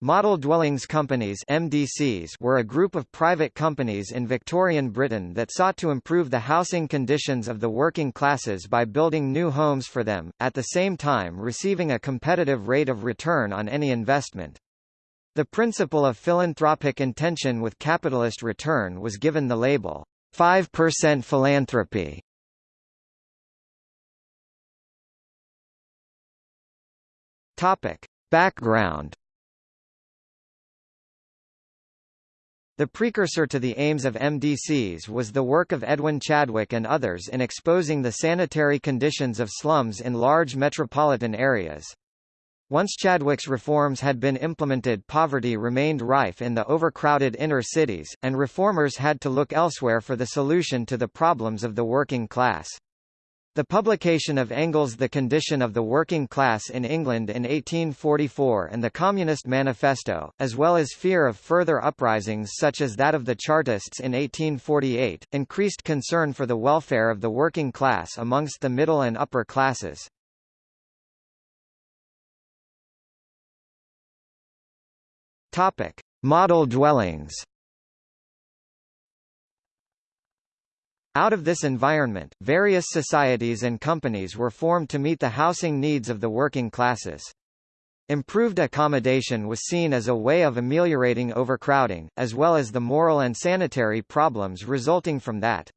Model Dwellings Companies MDCs were a group of private companies in Victorian Britain that sought to improve the housing conditions of the working classes by building new homes for them, at the same time receiving a competitive rate of return on any investment. The principle of philanthropic intention with capitalist return was given the label, 5% philanthropy. Topic. Background The precursor to the aims of MDCs was the work of Edwin Chadwick and others in exposing the sanitary conditions of slums in large metropolitan areas. Once Chadwick's reforms had been implemented poverty remained rife in the overcrowded inner cities, and reformers had to look elsewhere for the solution to the problems of the working class. The publication of Engels' The Condition of the Working Class in England in 1844 and the Communist Manifesto, as well as fear of further uprisings such as that of the Chartists in 1848, increased concern for the welfare of the working class amongst the middle and upper classes. Model dwellings. Out of this environment, various societies and companies were formed to meet the housing needs of the working classes. Improved accommodation was seen as a way of ameliorating overcrowding, as well as the moral and sanitary problems resulting from that.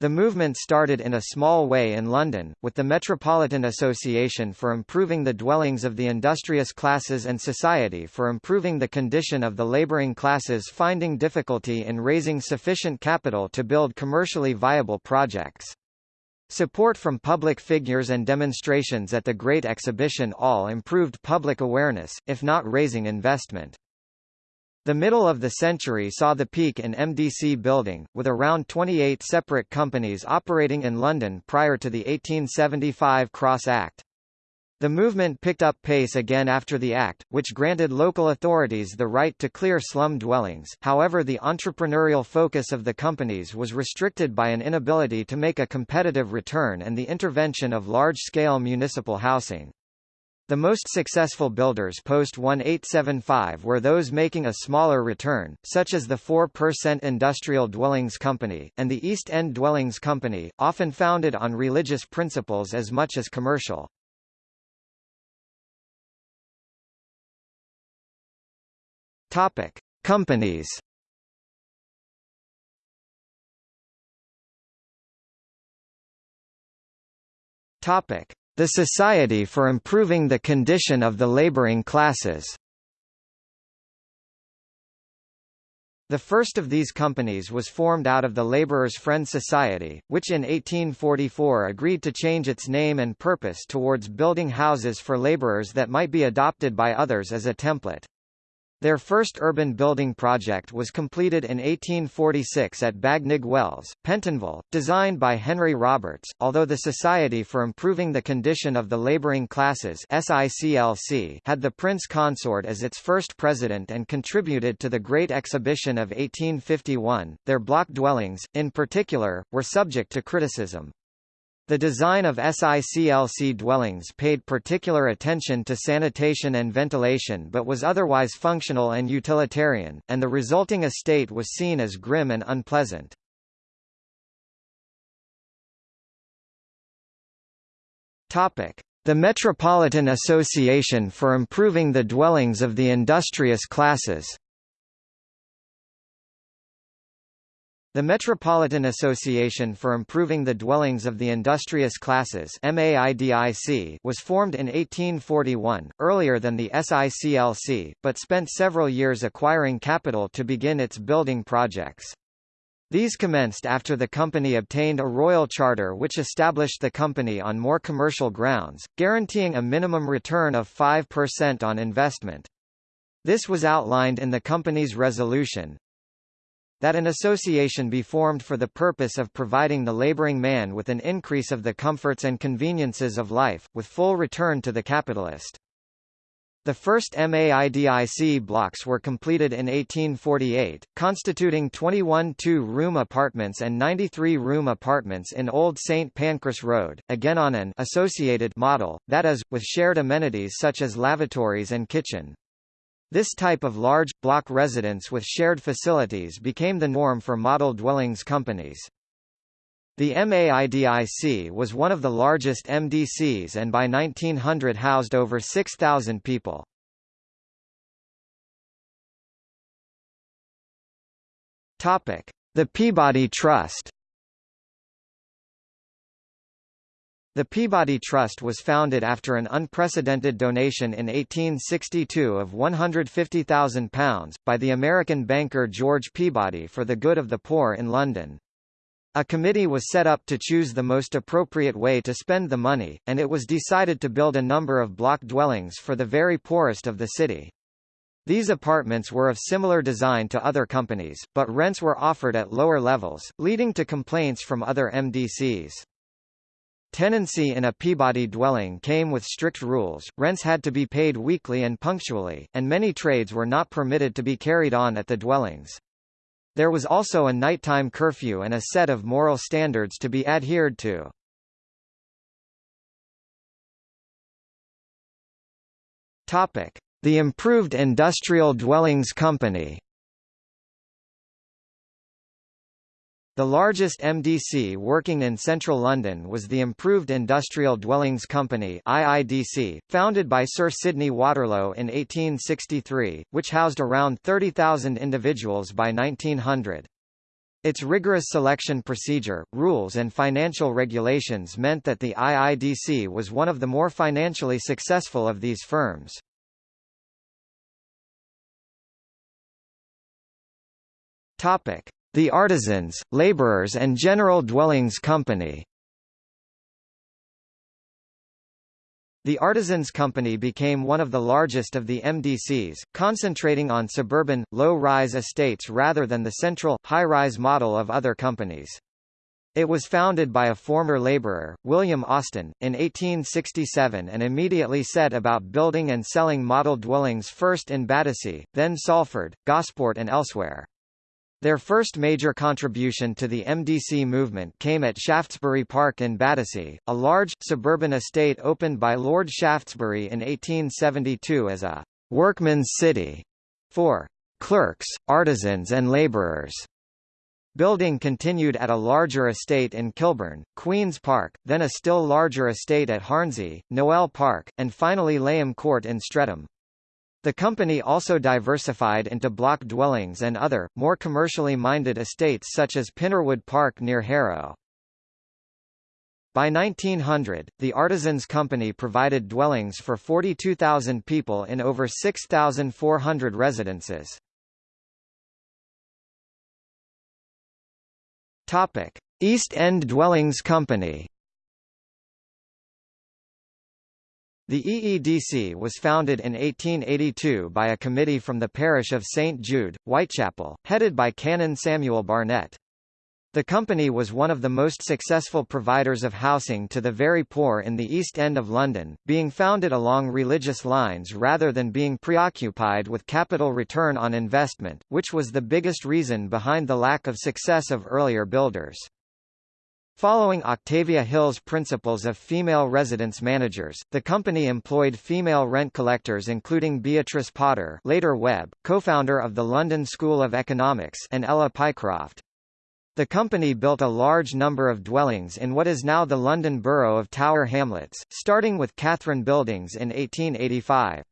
The movement started in a small way in London, with the Metropolitan Association for Improving the Dwellings of the Industrious Classes and Society for Improving the Condition of the Labouring Classes finding difficulty in raising sufficient capital to build commercially viable projects. Support from public figures and demonstrations at the Great Exhibition all improved public awareness, if not raising investment. The middle of the century saw the peak in MDC building, with around 28 separate companies operating in London prior to the 1875 Cross Act. The movement picked up pace again after the Act, which granted local authorities the right to clear slum dwellings, however the entrepreneurial focus of the companies was restricted by an inability to make a competitive return and the intervention of large-scale municipal housing. The most successful builders post-1875 were those making a smaller return, such as the 4% Industrial Dwellings Company, and the East End Dwellings Company, often founded on religious principles as much as commercial. Topic. Companies Topic. The Society for Improving the Condition of the Laboring Classes The first of these companies was formed out of the Labourers' Friend Society, which in 1844 agreed to change its name and purpose towards building houses for labourers that might be adopted by others as a template. Their first urban building project was completed in 1846 at Bagnigge Wells, Pentonville, designed by Henry Roberts. Although the Society for Improving the Condition of the Laboring Classes (SICLC) had the Prince Consort as its first president and contributed to the Great Exhibition of 1851, their block dwellings, in particular, were subject to criticism. The design of SICLC dwellings paid particular attention to sanitation and ventilation but was otherwise functional and utilitarian, and the resulting estate was seen as grim and unpleasant. The Metropolitan Association for Improving the Dwellings of the Industrious Classes The Metropolitan Association for Improving the Dwellings of the Industrious Classes was formed in 1841, earlier than the SICLC, but spent several years acquiring capital to begin its building projects. These commenced after the company obtained a royal charter which established the company on more commercial grounds, guaranteeing a minimum return of 5% on investment. This was outlined in the company's resolution, that an association be formed for the purpose of providing the laboring man with an increase of the comforts and conveniences of life, with full return to the capitalist. The first MAIDIC blocks were completed in 1848, constituting 21 two-room apartments and 93 room apartments in Old St Pancras Road, again on an associated model, that is, with shared amenities such as lavatories and kitchen. This type of large, block residence with shared facilities became the norm for model dwellings companies. The MAIDIC was one of the largest MDCs and by 1900 housed over 6,000 people. The Peabody Trust The Peabody Trust was founded after an unprecedented donation in 1862 of £150,000, by the American banker George Peabody for the good of the poor in London. A committee was set up to choose the most appropriate way to spend the money, and it was decided to build a number of block dwellings for the very poorest of the city. These apartments were of similar design to other companies, but rents were offered at lower levels, leading to complaints from other MDCs. Tenancy in a Peabody dwelling came with strict rules, rents had to be paid weekly and punctually, and many trades were not permitted to be carried on at the dwellings. There was also a nighttime curfew and a set of moral standards to be adhered to. The Improved Industrial Dwellings Company The largest MDC working in central London was the Improved Industrial Dwellings Company IIDC, founded by Sir Sidney Waterlow in 1863, which housed around 30,000 individuals by 1900. Its rigorous selection procedure, rules and financial regulations meant that the IIDC was one of the more financially successful of these firms. Topic: the Artisans, Labourers and General Dwellings Company The Artisans Company became one of the largest of the MDCs, concentrating on suburban, low-rise estates rather than the central, high-rise model of other companies. It was founded by a former labourer, William Austin, in 1867 and immediately set about building and selling model dwellings first in Battersea, then Salford, Gosport and elsewhere. Their first major contribution to the MDC movement came at Shaftesbury Park in Battersea, a large, suburban estate opened by Lord Shaftesbury in 1872 as a «workman's city» for «clerks, artisans and labourers». Building continued at a larger estate in Kilburn, Queen's Park, then a still larger estate at Hornsey, Noel Park, and finally Leigham Court in Streatham. The company also diversified into block dwellings and other, more commercially minded estates such as Pinnerwood Park near Harrow. By 1900, the Artisans Company provided dwellings for 42,000 people in over 6,400 residences. East End Dwellings Company The EEDC was founded in 1882 by a committee from the parish of St Jude, Whitechapel, headed by Canon Samuel Barnett. The company was one of the most successful providers of housing to the very poor in the East End of London, being founded along religious lines rather than being preoccupied with capital return on investment, which was the biggest reason behind the lack of success of earlier builders. Following Octavia Hill's principles of female residence managers, the company employed female rent collectors including Beatrice Potter later Webb, co-founder of the London School of Economics and Ella Pycroft. The company built a large number of dwellings in what is now the London borough of Tower Hamlets, starting with Katharine Buildings in 1885.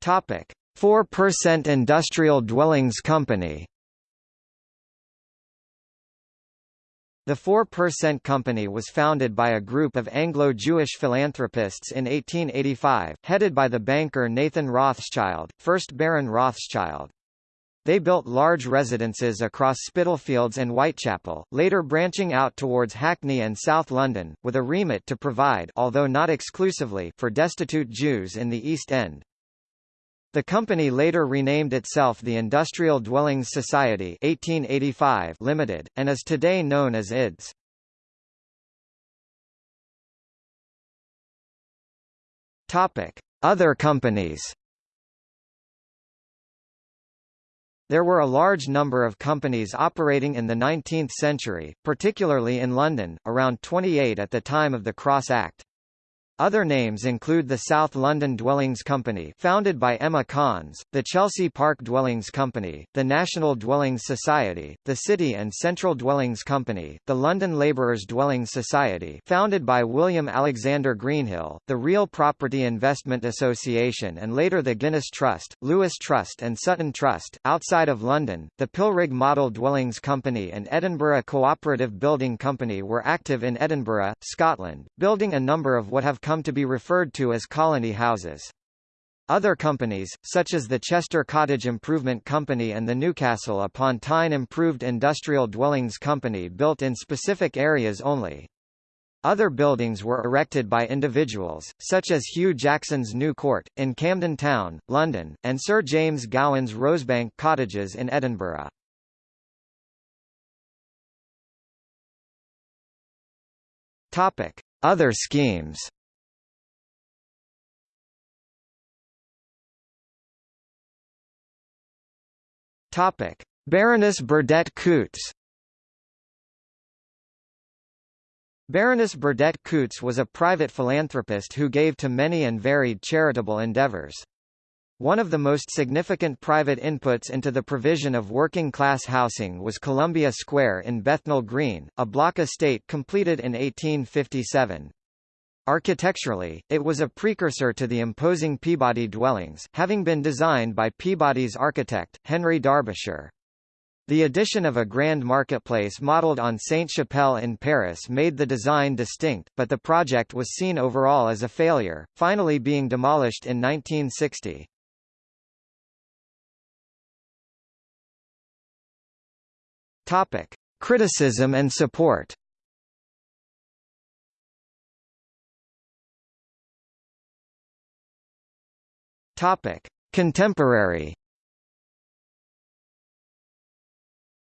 Topic: 4% Industrial Dwellings Company The 4% Company was founded by a group of Anglo-Jewish philanthropists in 1885, headed by the banker Nathan Rothschild, 1st Baron Rothschild. They built large residences across Spitalfields and Whitechapel, later branching out towards Hackney and South London, with a remit to provide although not exclusively for destitute Jews in the East End. The company later renamed itself the Industrial Dwellings Society 1885 Limited, and is today known as IDS. Other companies. There were a large number of companies operating in the 19th century, particularly in London, around 28 at the time of the Cross Act. Other names include the South London Dwellings Company founded by Emma Cons, the Chelsea Park Dwellings Company, the National Dwellings Society, the City and Central Dwellings Company, the London Labourers Dwellings Society founded by William Alexander Greenhill, the Real Property Investment Association and later the Guinness Trust, Lewis Trust and Sutton Trust. Outside of London, the Pilrig Model Dwellings Company and Edinburgh Cooperative Building Company were active in Edinburgh, Scotland, building a number of what have come come to be referred to as colony houses. Other companies, such as the Chester Cottage Improvement Company and the Newcastle upon Tyne Improved Industrial Dwellings Company built in specific areas only. Other buildings were erected by individuals, such as Hugh Jackson's New Court, in Camden Town, London, and Sir James Gowan's Rosebank Cottages in Edinburgh. Other schemes Topic: Baroness Burdett Coutts. Baroness Burdett Coutts was a private philanthropist who gave to many and varied charitable endeavors. One of the most significant private inputs into the provision of working-class housing was Columbia Square in Bethnal Green, a block estate completed in 1857. Architecturally, it was a precursor to the imposing Peabody dwellings, having been designed by Peabody's architect, Henry Darbyshire. The addition of a grand marketplace modelled on Sainte-Chapelle in Paris made the design distinct, but the project was seen overall as a failure, finally being demolished in 1960. Topic: Criticism and support. Topic: Contemporary.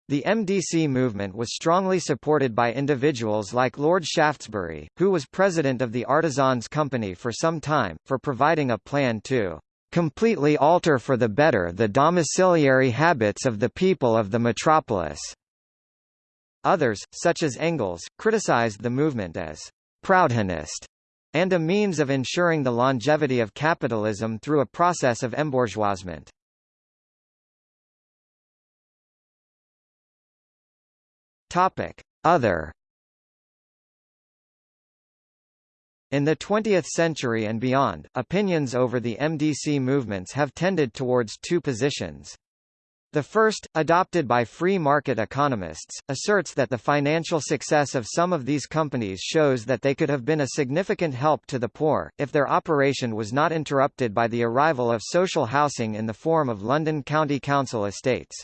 The MDC movement was strongly supported by individuals like Lord Shaftesbury, who was president of the Artisans Company for some time, for providing a plan to completely alter for the better the domiciliary habits of the people of the metropolis. Others, such as Engels, criticized the movement as Proudhonist and a means of ensuring the longevity of capitalism through a process of embourgeoisement. Other In the 20th century and beyond, opinions over the MDC movements have tended towards two positions. The first, adopted by free market economists, asserts that the financial success of some of these companies shows that they could have been a significant help to the poor, if their operation was not interrupted by the arrival of social housing in the form of London County Council estates.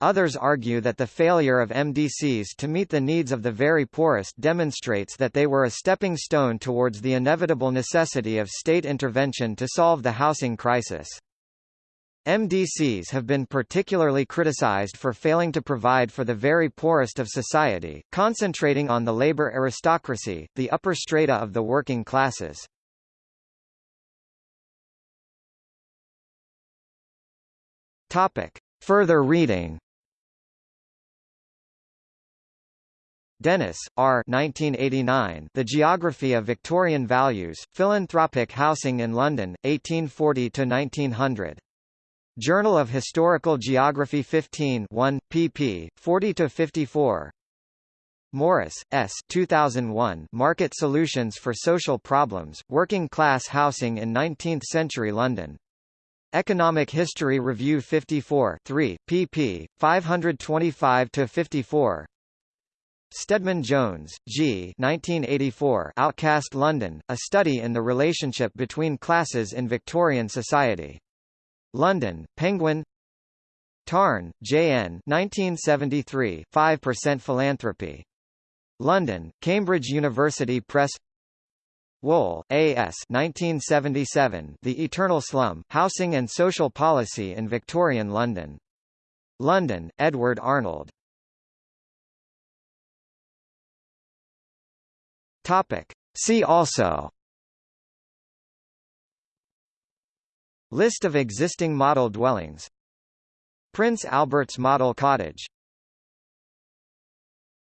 Others argue that the failure of MDCs to meet the needs of the very poorest demonstrates that they were a stepping stone towards the inevitable necessity of state intervention to solve the housing crisis. MDCs have been particularly criticized for failing to provide for the very poorest of society, concentrating on the labor aristocracy, the upper strata of the working classes. Topic. Further reading Dennis, R. 1989, the Geography of Victorian Values, Philanthropic Housing in London, 1840–1900. Journal of Historical Geography 15 1, pp. 40–54 Morris, S. 2001 Market Solutions for Social Problems, Working Class Housing in Nineteenth-Century London. Economic History Review 54 3, pp. 525–54 Stedman Jones, G. 1984 Outcast London, A Study in the Relationship Between Classes in Victorian Society. London, Penguin Tarn, J.N. 1973, 5% Philanthropy. London, Cambridge University Press Wohl, A.S. 1977, The Eternal Slum, Housing and Social Policy in Victorian London. London, Edward Arnold. Topic. See also List of existing model dwellings. Prince Albert's Model Cottage